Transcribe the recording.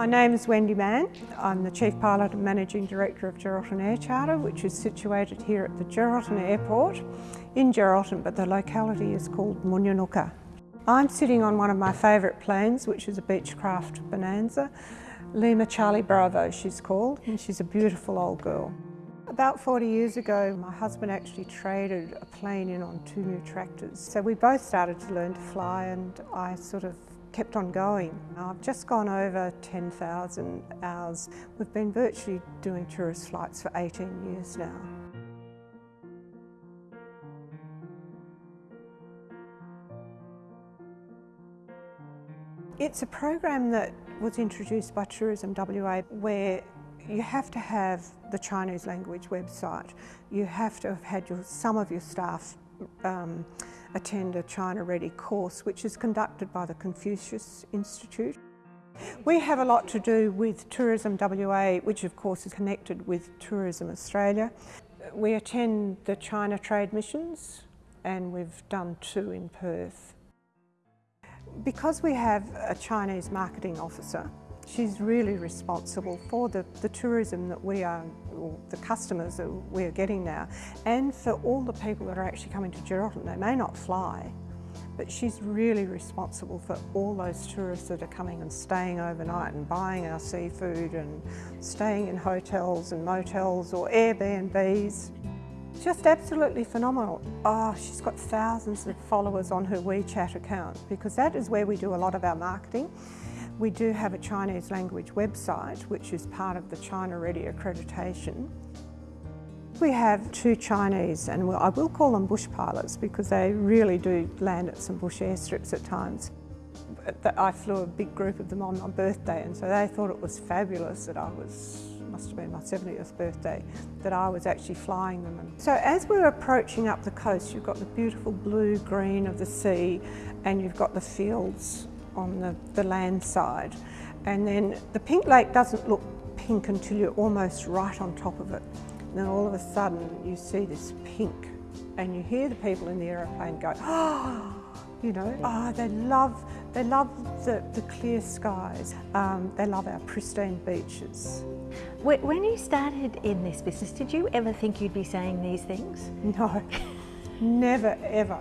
My name is Wendy Mann. I'm the Chief Pilot and Managing Director of Geraldton Air Charter, which is situated here at the Geraldton Airport in Geraldton, but the locality is called Moonyoonooka. I'm sitting on one of my favourite planes, which is a Beechcraft Bonanza. Lima Charlie Bravo, she's called, and she's a beautiful old girl. About 40 years ago, my husband actually traded a plane in on two new tractors. So we both started to learn to fly and I sort of kept on going. I've just gone over 10,000 hours. We've been virtually doing tourist flights for 18 years now. It's a program that was introduced by Tourism WA where you have to have the Chinese language website. You have to have had your, some of your staff um, attend a China Ready course which is conducted by the Confucius Institute. We have a lot to do with Tourism WA which of course is connected with Tourism Australia. We attend the China Trade Missions and we've done two in Perth. Because we have a Chinese marketing officer She's really responsible for the, the tourism that we are, or the customers that we're getting now, and for all the people that are actually coming to Geraldton. They may not fly, but she's really responsible for all those tourists that are coming and staying overnight and buying our seafood and staying in hotels and motels or Airbnbs. Just absolutely phenomenal. Oh, she's got thousands of followers on her WeChat account because that is where we do a lot of our marketing. We do have a Chinese language website which is part of the China Ready accreditation. We have two Chinese, and I will call them bush pilots because they really do land at some bush airstrips at times. I flew a big group of them on my birthday and so they thought it was fabulous that I was, must have been my 70th birthday, that I was actually flying them. So as we're approaching up the coast, you've got the beautiful blue green of the sea and you've got the fields on the, the land side. And then the pink lake doesn't look pink until you're almost right on top of it. And then all of a sudden you see this pink and you hear the people in the aeroplane go, oh, you know, oh, they love, they love the, the clear skies. Um, they love our pristine beaches. When you started in this business, did you ever think you'd be saying these things? No, never ever.